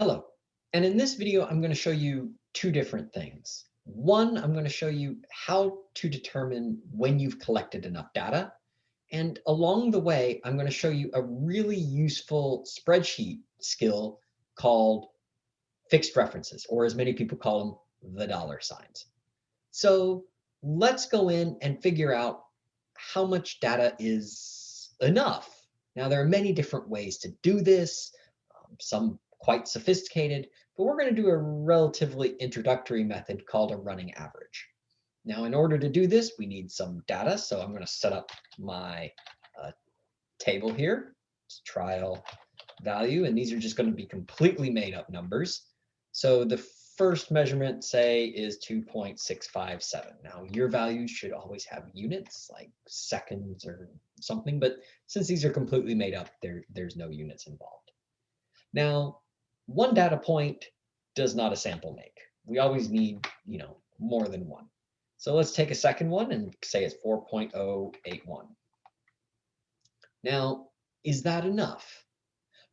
Hello, and in this video, I'm going to show you two different things. One, I'm going to show you how to determine when you've collected enough data. And along the way, I'm going to show you a really useful spreadsheet skill called fixed references, or as many people call them, the dollar signs. So let's go in and figure out how much data is enough. Now, there are many different ways to do this. Um, some quite sophisticated, but we're going to do a relatively introductory method called a running average. Now, in order to do this, we need some data. So I'm going to set up my uh, table here, it's trial value, and these are just going to be completely made up numbers. So the first measurement, say, is 2.657. Now, your values should always have units, like seconds or something, but since these are completely made up, there, there's no units involved. Now, one data point does not a sample make. We always need, you know, more than one. So let's take a second one and say it's 4.081. Now, is that enough?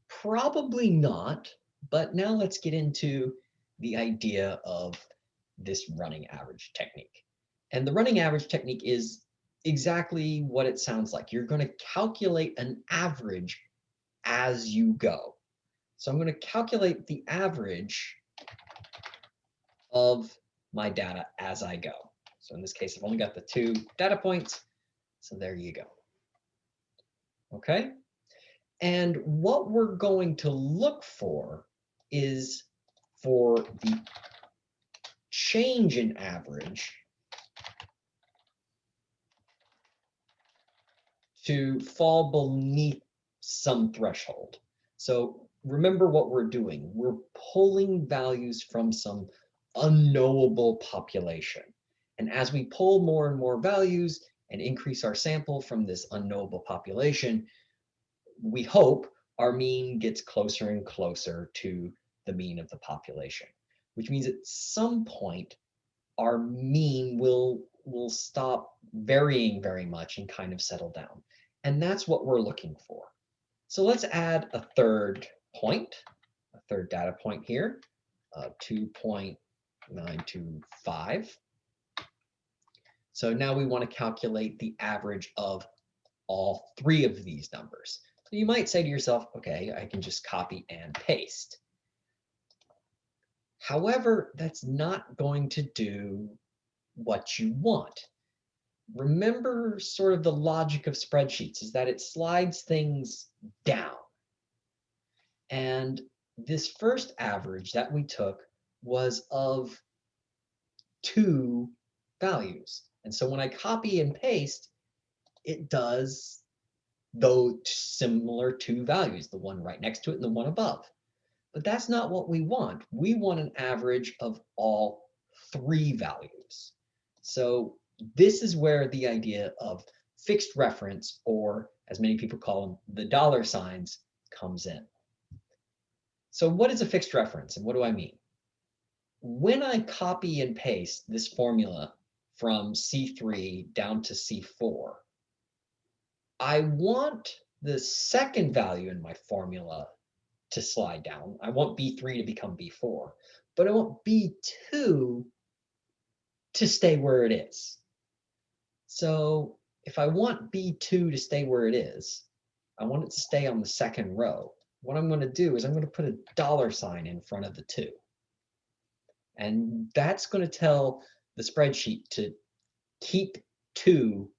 Probably not, but now let's get into the idea of this running average technique. And the running average technique is exactly what it sounds like. You're going to calculate an average as you go. So I'm going to calculate the average of my data as I go. So in this case, I've only got the two data points. So there you go. Okay. And what we're going to look for is for the change in average to fall beneath some threshold. So remember what we're doing. We're pulling values from some unknowable population. And as we pull more and more values and increase our sample from this unknowable population, we hope our mean gets closer and closer to the mean of the population, which means at some point our mean will, will stop varying very much and kind of settle down. And that's what we're looking for. So let's add a third point, a third data point here, uh, 2.925. So now we want to calculate the average of all three of these numbers. So you might say to yourself, okay, I can just copy and paste. However, that's not going to do what you want. Remember sort of the logic of spreadsheets is that it slides things down. And this first average that we took was of two values. And so when I copy and paste, it does those similar two values, the one right next to it and the one above. But that's not what we want. We want an average of all three values. So this is where the idea of fixed reference, or as many people call them, the dollar signs, comes in. So what is a fixed reference and what do I mean? When I copy and paste this formula from C3 down to C4, I want the second value in my formula to slide down. I want B3 to become B4, but I want B2 to stay where it is. So if I want B2 to stay where it is, I want it to stay on the second row what I'm going to do is I'm going to put a dollar sign in front of the two. And that's going to tell the spreadsheet to keep two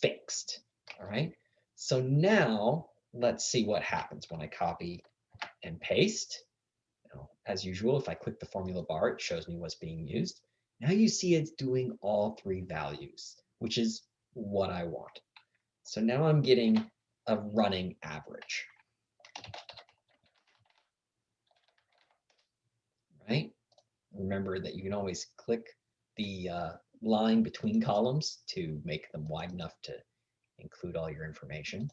fixed. All right. So now let's see what happens when I copy and paste. Now, as usual, if I click the formula bar, it shows me what's being used. Now you see it's doing all three values, which is what I want. So now I'm getting a running average. right? Remember that you can always click the uh, line between columns to make them wide enough to include all your information.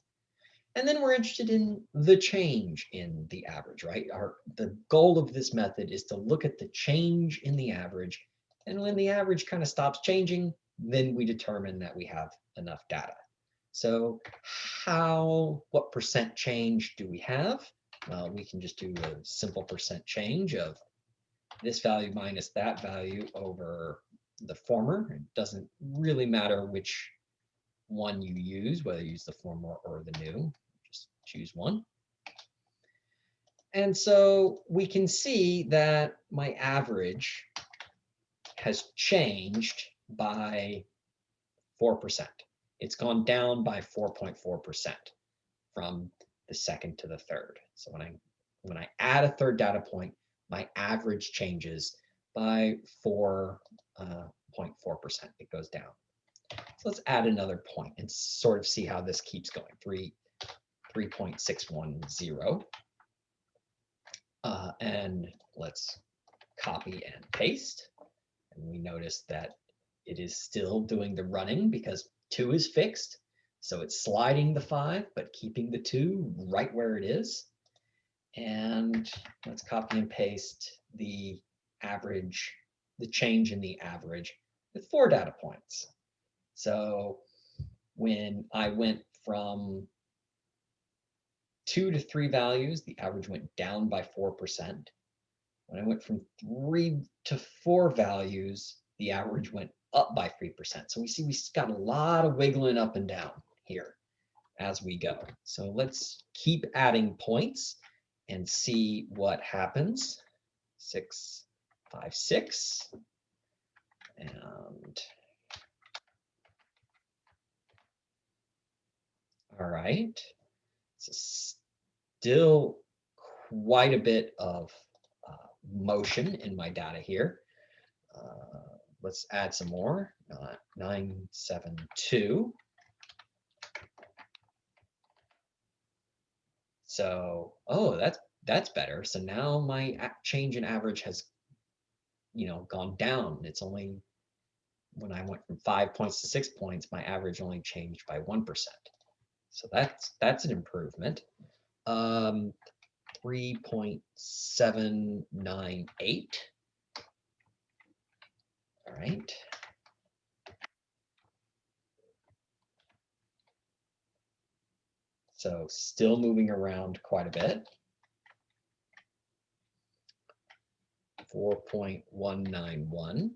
And then we're interested in the change in the average, right? Our, the goal of this method is to look at the change in the average. And when the average kind of stops changing, then we determine that we have enough data. So how, what percent change do we have? Well, we can just do a simple percent change of this value minus that value over the former. It doesn't really matter which one you use, whether you use the former or the new, just choose one. And so we can see that my average has changed by 4%. It's gone down by 4.4% from the second to the third. So when I when I add a third data point, my average changes by 4.4%. Uh, it goes down. So let's add another point and sort of see how this keeps going. 3, 3.610. Uh, and let's copy and paste. And we notice that it is still doing the running because 2 is fixed. So it's sliding the 5, but keeping the 2 right where it is. And let's copy and paste the average, the change in the average with four data points. So when I went from two to three values, the average went down by 4%. When I went from three to four values, the average went up by 3%. So we see we've got a lot of wiggling up and down here as we go. So let's keep adding points and see what happens. Six, five, six. And All right. So still quite a bit of uh, motion in my data here. Uh, let's add some more. Uh, 972. So, oh, that's that's better. So now my change in average has, you know, gone down. It's only when I went from five points to six points, my average only changed by 1%. So that's that's an improvement. Um, 3.798. All right. So still moving around quite a bit. 4.191.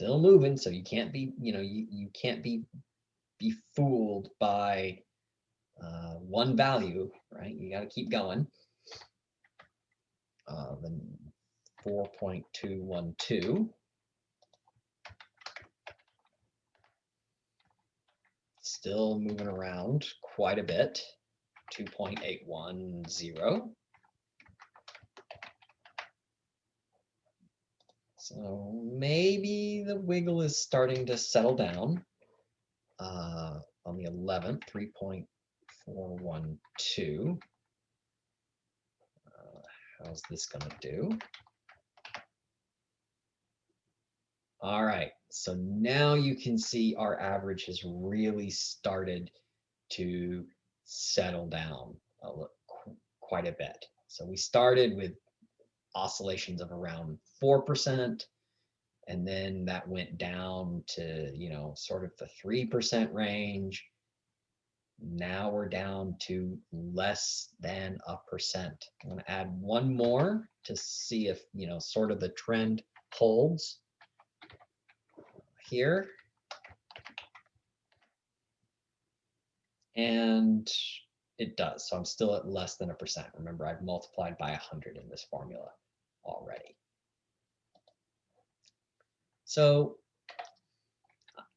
still moving. So you can't be, you know, you, you can't be be fooled by uh, one value, right? You got to keep going. Uh, then 4.212. Still moving around quite a bit. 2.810. So maybe the wiggle is starting to settle down uh, on the 11th, 3.412. Uh, how's this going to do? All right, so now you can see our average has really started to settle down a quite a bit. So we started with oscillations of around 4%. And then that went down to, you know, sort of the 3% range. Now we're down to less than a percent. I'm to add one more to see if, you know, sort of the trend holds here. And it does. So I'm still at less than a percent. Remember, I've multiplied by 100 in this formula already. So,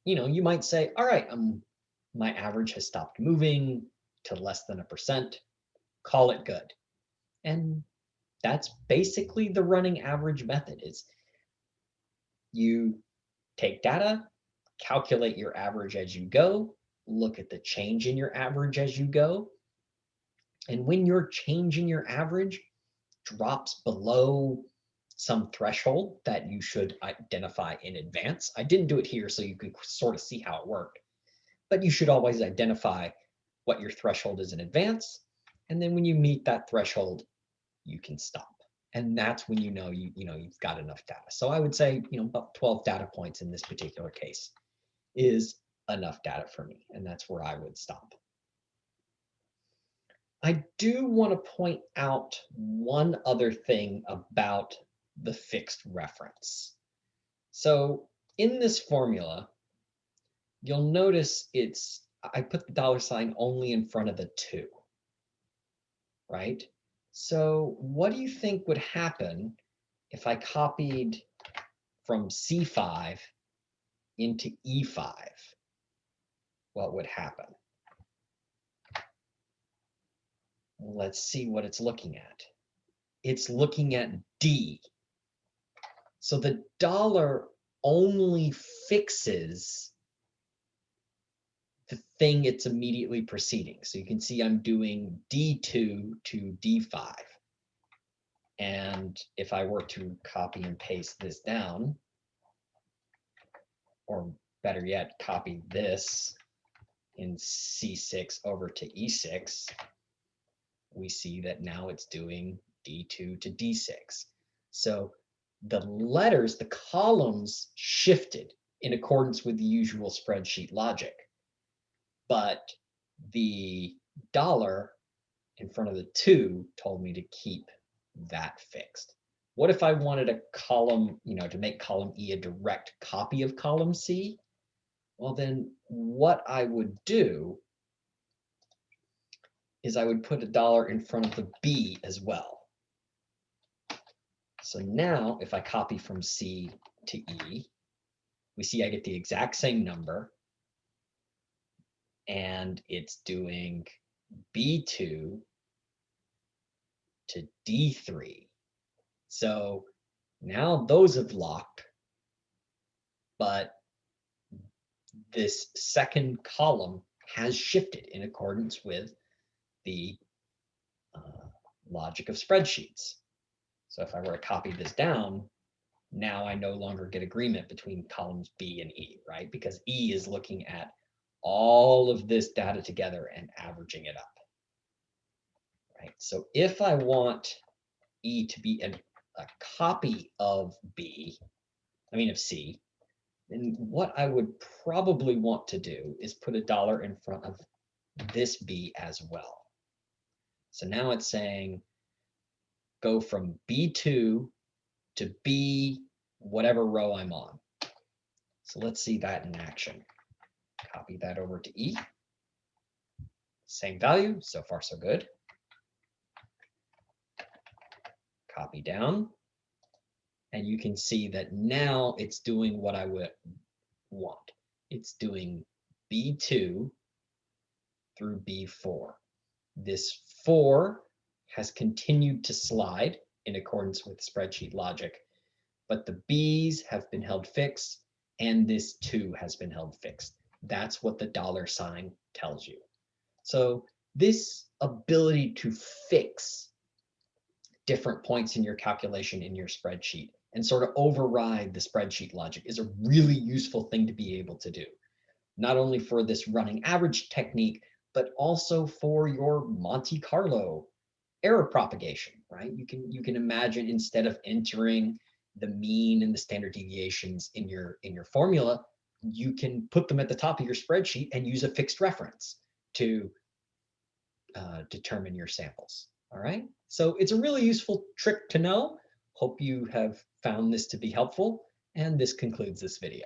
you know, you might say, all right, um, my average has stopped moving to less than a percent, call it good. And that's basically the running average method is you take data, calculate your average as you go, look at the change in your average as you go. And when you're changing your average, drops below some threshold that you should identify in advance. I didn't do it here so you can sort of see how it worked, but you should always identify what your threshold is in advance. And then when you meet that threshold, you can stop. And that's when you know you, you know you've got enough data. So I would say, you know, about 12 data points in this particular case is enough data for me, and that's where I would stop. I do want to point out one other thing about the fixed reference. So in this formula, you'll notice it's, I put the dollar sign only in front of the two, right? So what do you think would happen if I copied from C5 into E5? What would happen? Let's see what it's looking at. It's looking at D. So the dollar only fixes the thing it's immediately preceding. So you can see I'm doing D2 to D5. And if I were to copy and paste this down, or better yet, copy this in C6 over to E6, we see that now it's doing D2 to D6. So the letters, the columns shifted in accordance with the usual spreadsheet logic. But the dollar in front of the two told me to keep that fixed. What if I wanted a column, you know, to make column E a direct copy of column C? Well, then what I would do is I would put a dollar in front of the B as well. So now if I copy from C to E, we see I get the exact same number and it's doing B2 to D3. So now those have locked, but this second column has shifted in accordance with the uh, logic of spreadsheets. So if I were to copy this down, now I no longer get agreement between columns B and E, right? Because E is looking at all of this data together and averaging it up. Right. So if I want E to be a, a copy of B, I mean of C, then what I would probably want to do is put a dollar in front of this B as well. So now it's saying go from B2 to B, whatever row I'm on. So let's see that in action. Copy that over to E. Same value, so far so good. Copy down. And you can see that now it's doing what I would want. It's doing B2 through B4. This 4 has continued to slide in accordance with spreadsheet logic, but the B's have been held fixed and this 2 has been held fixed. That's what the dollar sign tells you. So this ability to fix different points in your calculation in your spreadsheet and sort of override the spreadsheet logic is a really useful thing to be able to do. Not only for this running average technique, but also for your Monte Carlo error propagation, right? You can you can imagine instead of entering the mean and the standard deviations in your in your formula, you can put them at the top of your spreadsheet and use a fixed reference to uh, determine your samples. All right. So it's a really useful trick to know. Hope you have found this to be helpful. And this concludes this video.